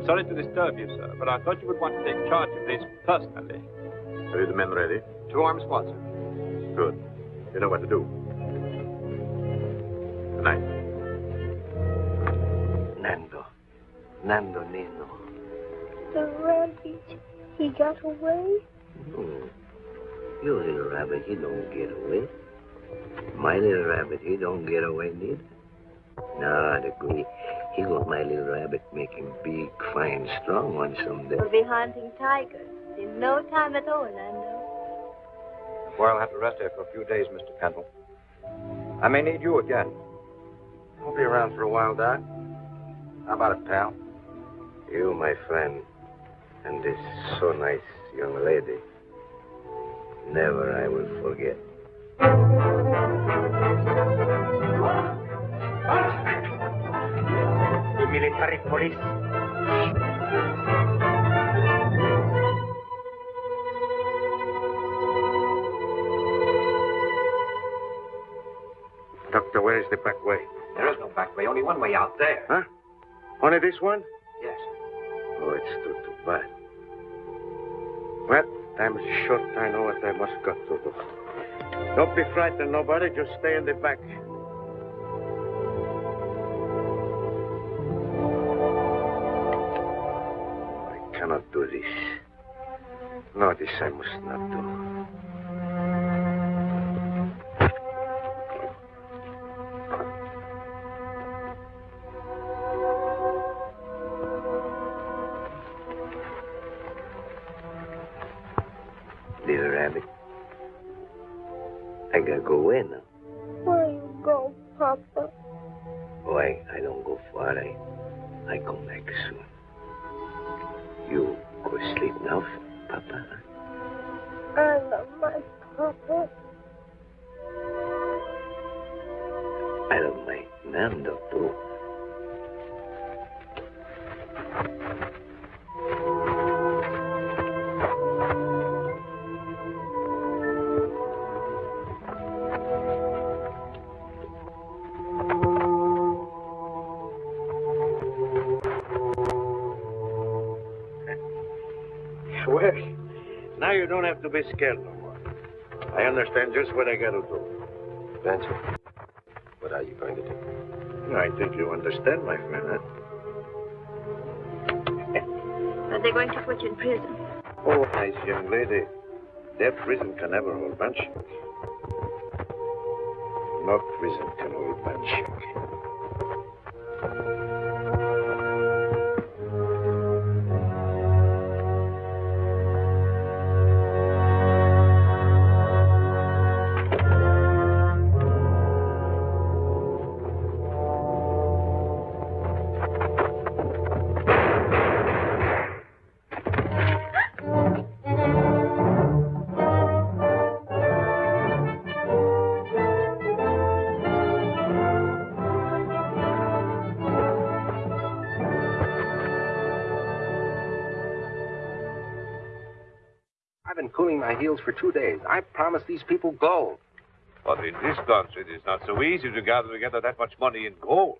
Speaker 10: I'm sorry to disturb you, sir, but I thought you would want to take charge of this personally.
Speaker 8: Are the men ready? Two armed squads, sir. Good. You know what to do. Good night.
Speaker 3: Nando. Nando Nino.
Speaker 11: The rabbit, he got away? Hmm.
Speaker 3: No. Your little rabbit, he don't get away. My little rabbit, he don't get away neither. No, I'd agree. He got my little rabbit make him big, fine, strong one someday.
Speaker 6: We'll be hunting tigers in no time at all, Nando.
Speaker 8: Well, I'll have to rest here for a few days, Mr. Kendall. I may need you again.
Speaker 1: I'll be around for a while, Doc. How about it, pal?
Speaker 3: You, my friend, and this so nice young lady, never I will forget.
Speaker 12: Military police.
Speaker 3: Doctor, where is the back way?
Speaker 1: There is no back way, only one way out there.
Speaker 3: Huh? Only this one?
Speaker 1: Yes.
Speaker 3: Oh, it's too, too bad. Well, time is short. I know what I must go to do. Don't be frightened, nobody. Just stay in the back. I cannot do this. No, this I
Speaker 12: to be scared no more. I understand just what I got to do.
Speaker 1: Benson, what are you going to do?
Speaker 12: I think you understand, my friend. Huh?
Speaker 6: But they're going to put you in prison.
Speaker 12: Oh, nice young lady. That prison can never hold Banshek. No prison can hold
Speaker 1: Banshek. Cooling my heels for two days. I promised these people gold.
Speaker 13: But in this country, it is not so easy to gather together that much money in gold.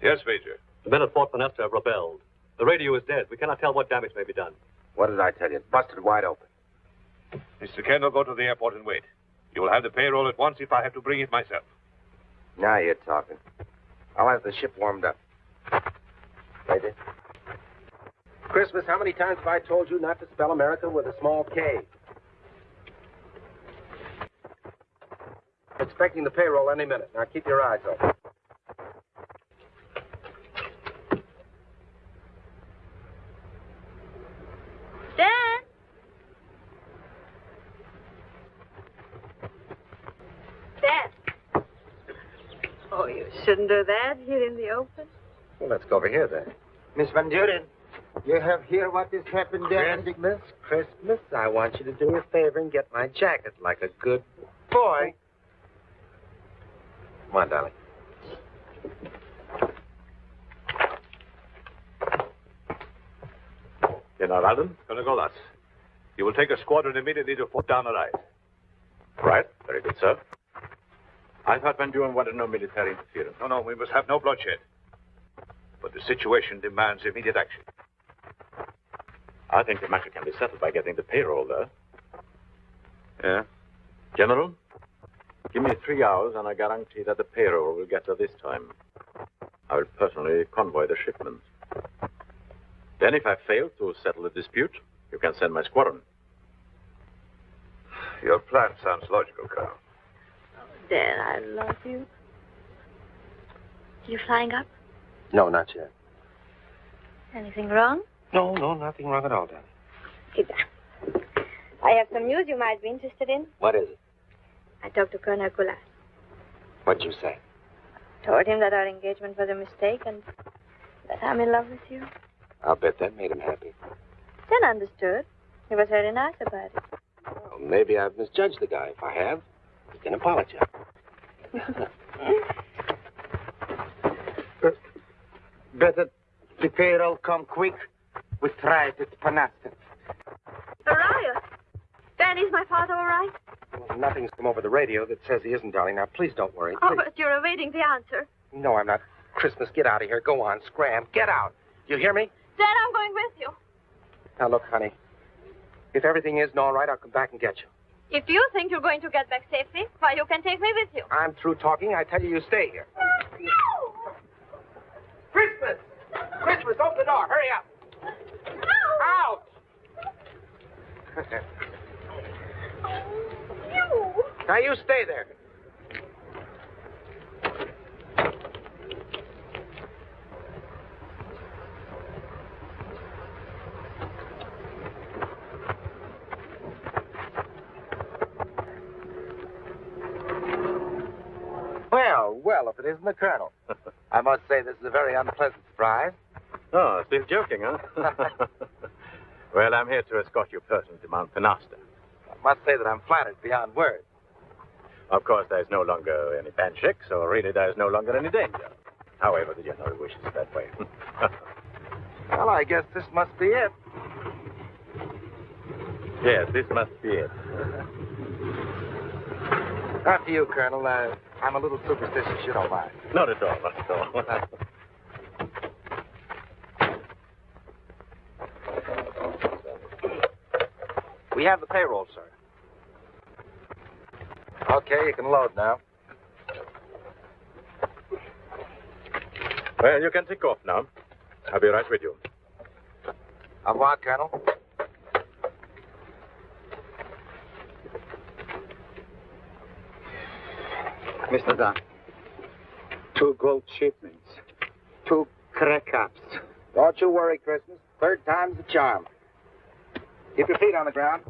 Speaker 13: Yes, Major.
Speaker 10: The men at Fort Monesta have rebelled. The radio is dead. We cannot tell what damage may be done.
Speaker 1: What did I tell you? It busted wide open.
Speaker 13: Mr. Kendall, go to the airport and wait. You will have the payroll at once if I have to bring it myself.
Speaker 1: Now you're talking. I'll have the ship warmed up. Ready? Christmas, how many times have I told you not to spell America with a small K? Expecting the payroll any minute. Now keep your eyes open.
Speaker 6: Dan! Dan! Oh, you shouldn't do that here in the open.
Speaker 1: Well, let's go over here then.
Speaker 2: Miss Van Duren, you have heard what has happened there?
Speaker 1: Christmas, Christmas, I want you to do me a favor and get my jacket like a good boy. Come on, darling.
Speaker 13: General Alden, Colonel Golas. You will take a squadron immediately to Fort Down Rise.
Speaker 8: Right. Very good, sir. I thought Van Buren wanted no military interference.
Speaker 13: No, no, we must have no bloodshed. But the situation demands immediate action.
Speaker 8: I think the matter can be settled by getting the payroll there.
Speaker 13: Yeah?
Speaker 8: General, give me three hours and I guarantee that the payroll will get there this time. I will personally convoy the shipment. Then, if I fail to settle the dispute, you can send my squadron.
Speaker 13: Your plan sounds logical, Colonel.
Speaker 6: Dan, I love you. You flying up?
Speaker 1: No, not yet.
Speaker 6: Anything wrong?
Speaker 1: No, no, nothing wrong at all, Dan.
Speaker 6: Sit down. I have some news you might be interested in.
Speaker 1: What is it?
Speaker 6: I talked to Colonel Golas.
Speaker 1: What'd you say?
Speaker 6: Told him that our engagement was a mistake and that I'm in love with you.
Speaker 1: I'll bet that made him happy.
Speaker 6: Then understood. He was very nice about it.
Speaker 1: Well, maybe I've misjudged the guy. If I have, he can apologize.
Speaker 2: Better the payroll come quick. We try it at Panasta.
Speaker 6: Araya! Dan, is my father all right?
Speaker 1: Well, nothing's come over the radio that says he isn't, darling. Now, please don't worry.
Speaker 6: Oh, but you're awaiting the answer.
Speaker 1: No, I'm not. Christmas, get out of here. Go on, scram. Get out. You hear me?
Speaker 6: Dan, I'm going with you.
Speaker 1: Now, look, honey. If everything isn't all right, I'll come back and get you.
Speaker 6: If you think you're going to get back safely, why, you can take me with you.
Speaker 1: I'm through talking. I tell you, you stay here. No! Christmas! Christmas, open the door. Hurry up. Out! now, you stay there.
Speaker 2: Well, well, if it isn't the Colonel. I must say this is a very unpleasant surprise.
Speaker 8: Oh, still joking, huh? well, I'm here to escort you personally to Mount Panasta.
Speaker 2: I must say that I'm flattered beyond words.
Speaker 8: Of course, there's no longer any Banshek, so really there's no longer any danger. However, the general wishes it that way.
Speaker 2: Well, I guess this must be it.
Speaker 8: yes, this must be it.
Speaker 2: After you, Colonel. Uh, I'm a little superstitious, you don't mind.
Speaker 8: Not at all, not at all.
Speaker 2: We have the payroll, sir. Okay, you can load now.
Speaker 8: well, you can take off now. I'll be right with you.
Speaker 2: Au revoir, Colonel. Mr. Dunn. Two gold shipments. Two crack ups.
Speaker 1: Don't you worry, Christmas. Third time's the charm. Keep your feet on the ground.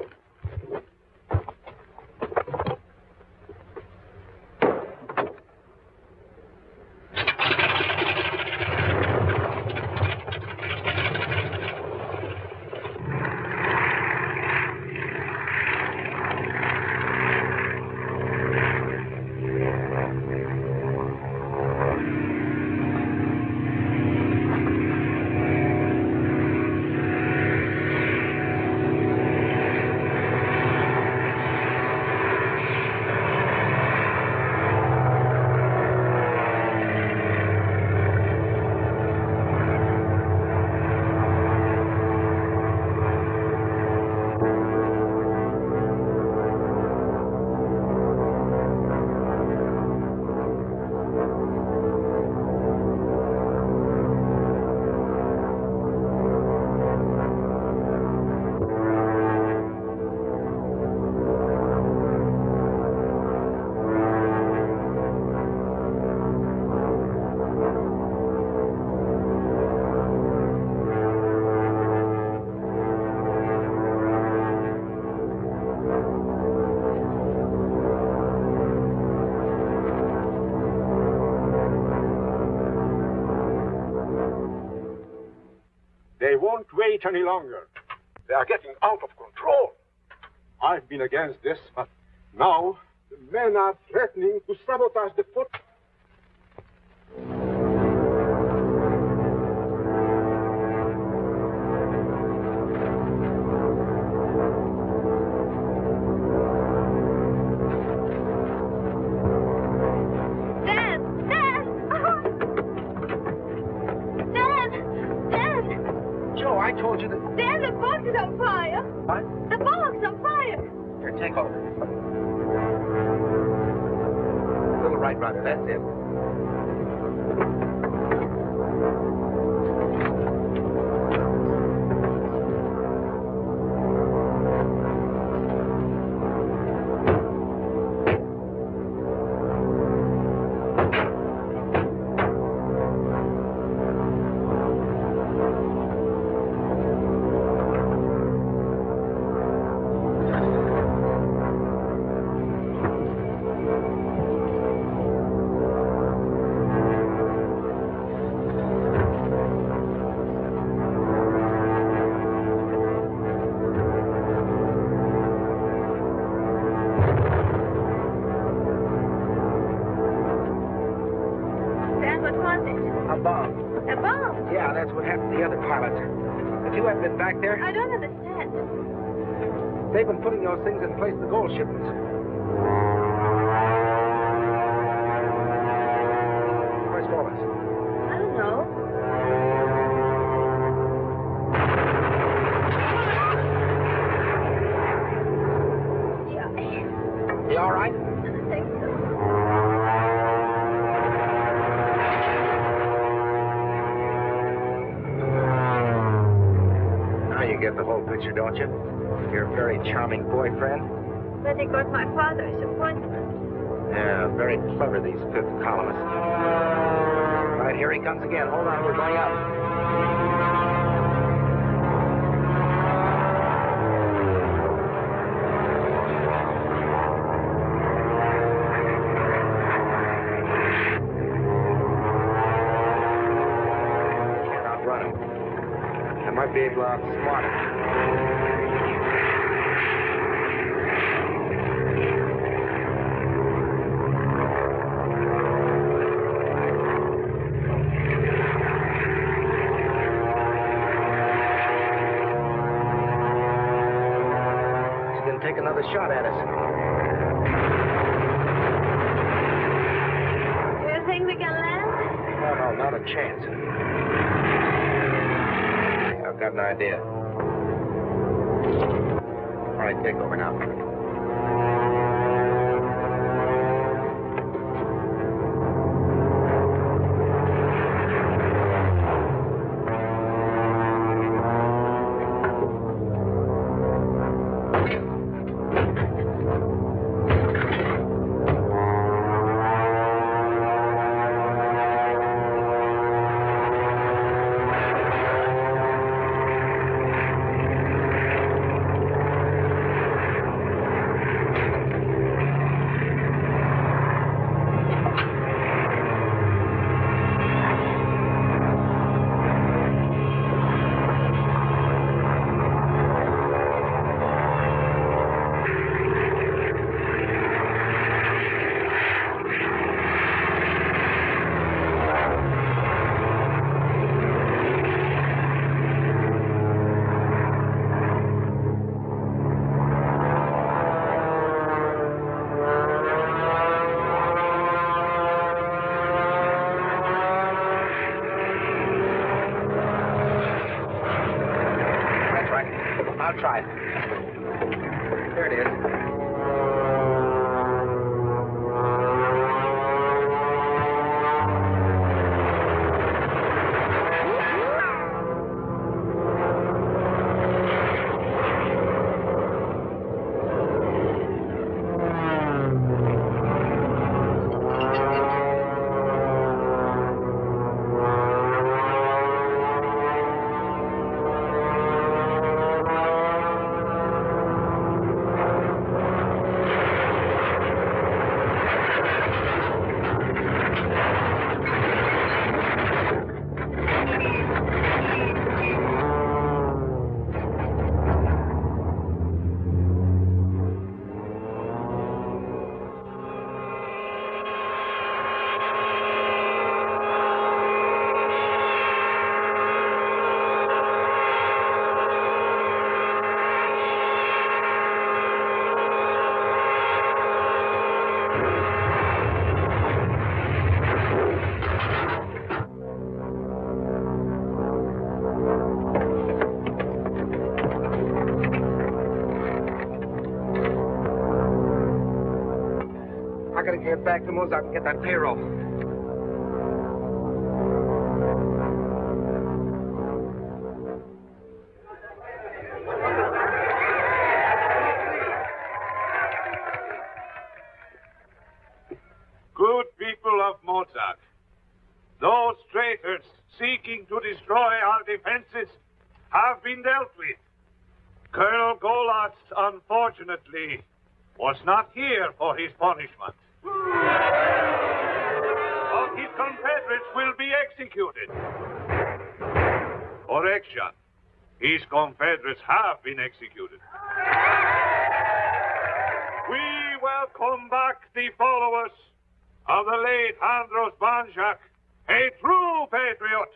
Speaker 9: Wait any longer. They are getting out of control. I've been against this, but now the men are threatening to sabotage the fort.
Speaker 1: Those things in place the gold shipments. Where's Wallace?
Speaker 6: I don't know. Yeah.
Speaker 1: You all right?
Speaker 6: I think so.
Speaker 1: Now you get the whole picture, don't you? Very charming boyfriend.
Speaker 6: But he got my father's appointment.
Speaker 1: Yeah, very clever, these fifth columnists. Right, here he comes again. Hold on, we're going up. Can't outrun. I might be able to outsmart him. He's gonna take another shot at us.
Speaker 6: Do you think we can land?
Speaker 1: No, no, not a chance. I've got an idea. All right, take over now. I'll try it. Get back to Mozart and get that payroll.
Speaker 13: Good people of Mozart, those traitors seeking to destroy our defenses have been dealt with. Colonel Golas, unfortunately, was not here for his punishment. Confederates will be executed. Correction. His confederates have been executed. We welcome back the followers of the late Andros Banshek, a true patriot.